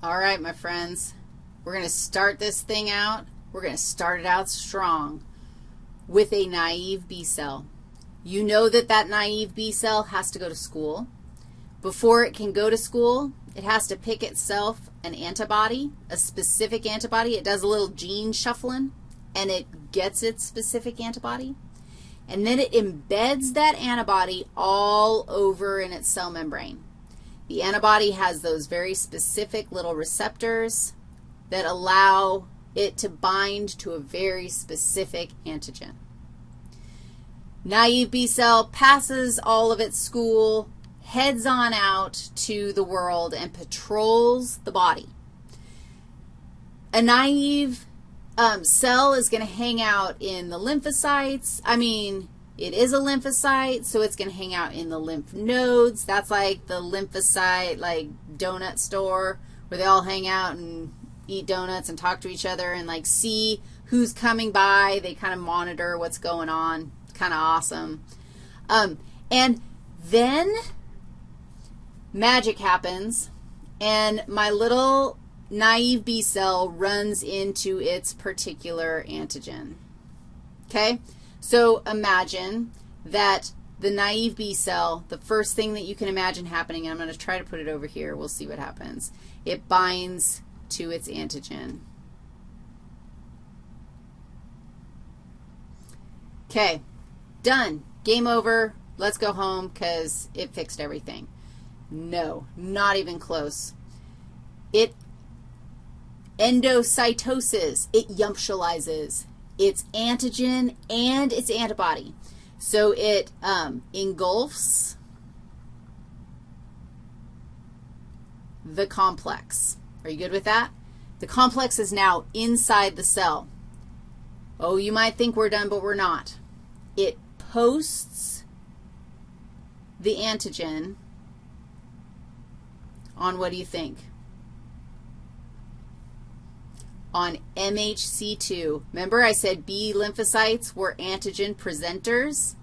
All right, my friends, we're going to start this thing out. We're going to start it out strong with a naive B cell. You know that that naive B cell has to go to school. Before it can go to school, it has to pick itself an antibody, a specific antibody. It does a little gene shuffling, and it gets its specific antibody. And then it embeds that antibody all over in its cell membrane. The antibody has those very specific little receptors that allow it to bind to a very specific antigen. Naive B cell passes all of its school, heads on out to the world, and patrols the body. A naive um, cell is going to hang out in the lymphocytes. I mean, it is a lymphocyte, so it's going to hang out in the lymph nodes. That's like the lymphocyte, like, donut store where they all hang out and eat donuts and talk to each other and, like, see who's coming by. They kind of monitor what's going on. Kind of awesome. Um, and then magic happens, and my little naive B cell runs into its particular antigen. Okay? So imagine that the naive B cell, the first thing that you can imagine happening, and I'm going to try to put it over here. We'll see what happens. It binds to its antigen. Okay, done. Game over. Let's go home because it fixed everything. No, not even close. It endocytoses. It yumptializes its antigen and its antibody. So it um, engulfs the complex. Are you good with that? The complex is now inside the cell. Oh, you might think we're done, but we're not. It posts the antigen on what do you think? On MHC2. Remember I said B lymphocytes were antigen presenters?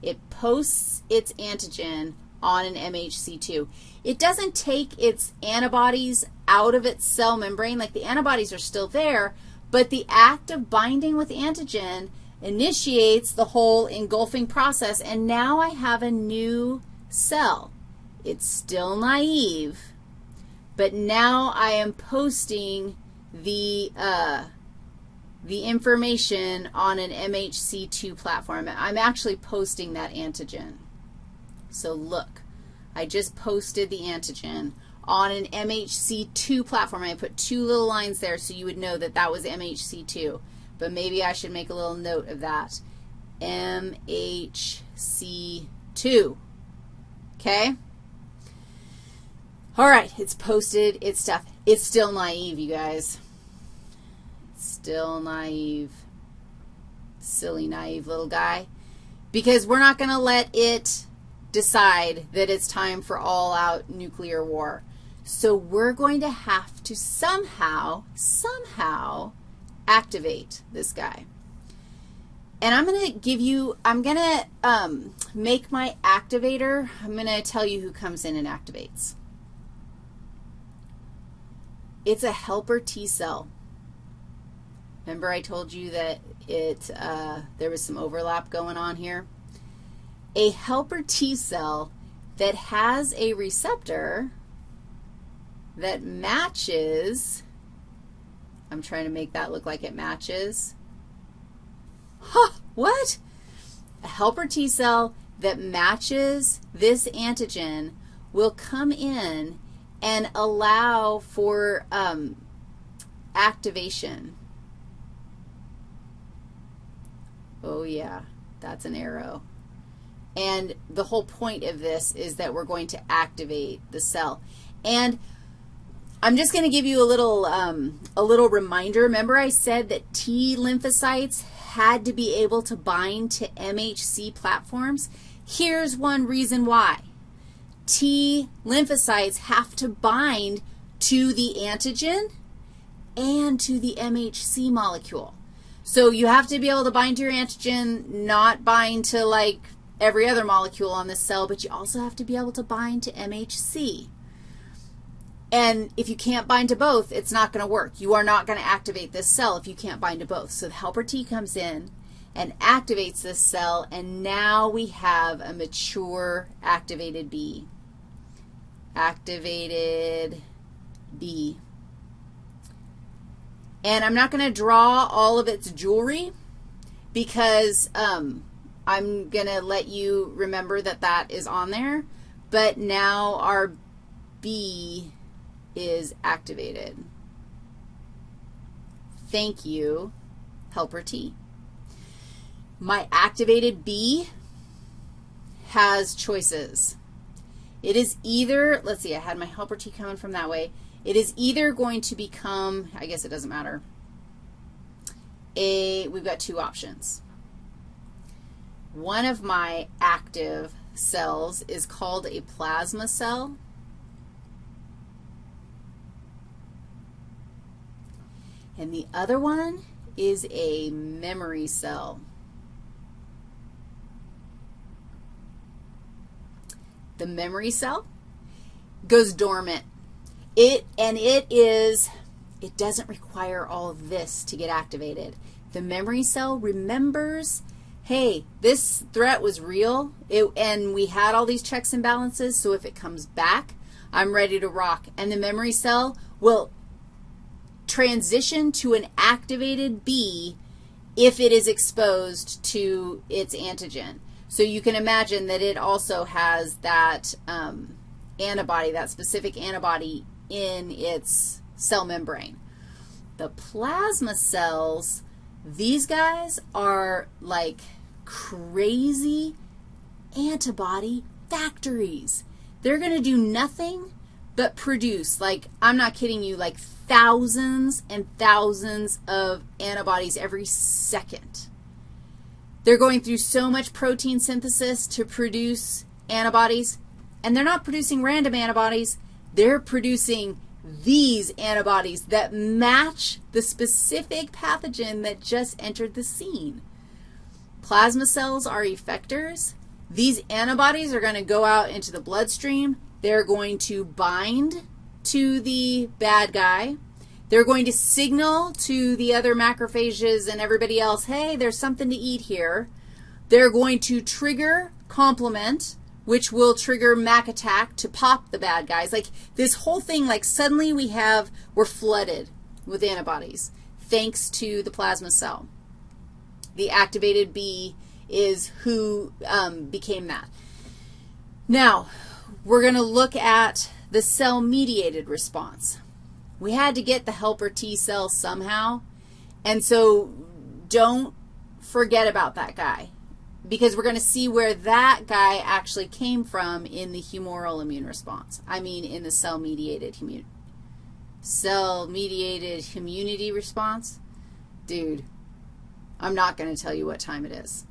It posts its antigen on an MHC2. It doesn't take its antibodies out of its cell membrane, like the antibodies are still there, but the act of binding with antigen initiates the whole engulfing process, and now I have a new cell. It's still naive, but now I am posting the, uh, the information on an MHC2 platform. I'm actually posting that antigen. So look, I just posted the antigen on an MHC2 platform. I put two little lines there so you would know that that was MHC2. But maybe I should make a little note of that. MHC2. Okay? All right, it's posted, it's stuff. It's still naive, you guys. Still naive. Silly, naive little guy. Because we're not going to let it decide that it's time for all-out nuclear war. So we're going to have to somehow, somehow activate this guy. And I'm going to give you, I'm going to um, make my activator, I'm going to tell you who comes in and activates. It's a helper T cell. Remember I told you that it, uh, there was some overlap going on here? A helper T cell that has a receptor that matches, I'm trying to make that look like it matches. Huh, what? A helper T cell that matches this antigen will come in and allow for um, activation. Oh, yeah, that's an arrow. And the whole point of this is that we're going to activate the cell. And I'm just going to give you a little, um, a little reminder. Remember I said that T lymphocytes had to be able to bind to MHC platforms? Here's one reason why. T lymphocytes have to bind to the antigen and to the MHC molecule. So you have to be able to bind to your antigen, not bind to like every other molecule on this cell, but you also have to be able to bind to MHC. And if you can't bind to both, it's not going to work. You are not going to activate this cell if you can't bind to both. So the helper T comes in and activates this cell, and now we have a mature activated B. Activated B. And I'm not going to draw all of its jewelry because um, I'm going to let you remember that that is on there. But now our B is activated. Thank you, helper T. My activated B has choices. It is either, let's see, I had my helper T coming from that way. It is either going to become, I guess it doesn't matter, a, we've got two options. One of my active cells is called a plasma cell. And the other one is a memory cell. The memory cell goes dormant. It, and it is, it doesn't require all of this to get activated. The memory cell remembers, hey, this threat was real, it, and we had all these checks and balances, so if it comes back, I'm ready to rock. And the memory cell will transition to an activated B if it is exposed to its antigen. So you can imagine that it also has that um, antibody, that specific antibody in its cell membrane. The plasma cells, these guys are like crazy antibody factories. They're going to do nothing but produce, like, I'm not kidding you, like thousands and thousands of antibodies every second. They're going through so much protein synthesis to produce antibodies, and they're not producing random antibodies. They're producing these antibodies that match the specific pathogen that just entered the scene. Plasma cells are effectors. These antibodies are going to go out into the bloodstream. They're going to bind to the bad guy. They're going to signal to the other macrophages and everybody else, hey, there's something to eat here. They're going to trigger complement, which will trigger Mac attack to pop the bad guys. Like this whole thing, like suddenly we have, we're flooded with antibodies thanks to the plasma cell. The activated B is who um, became that. Now, we're going to look at the cell-mediated response we had to get the helper T cell somehow, and so don't forget about that guy because we're going to see where that guy actually came from in the humoral immune response. I mean in the cell-mediated immune cell-mediated immunity response. Dude, I'm not going to tell you what time it is.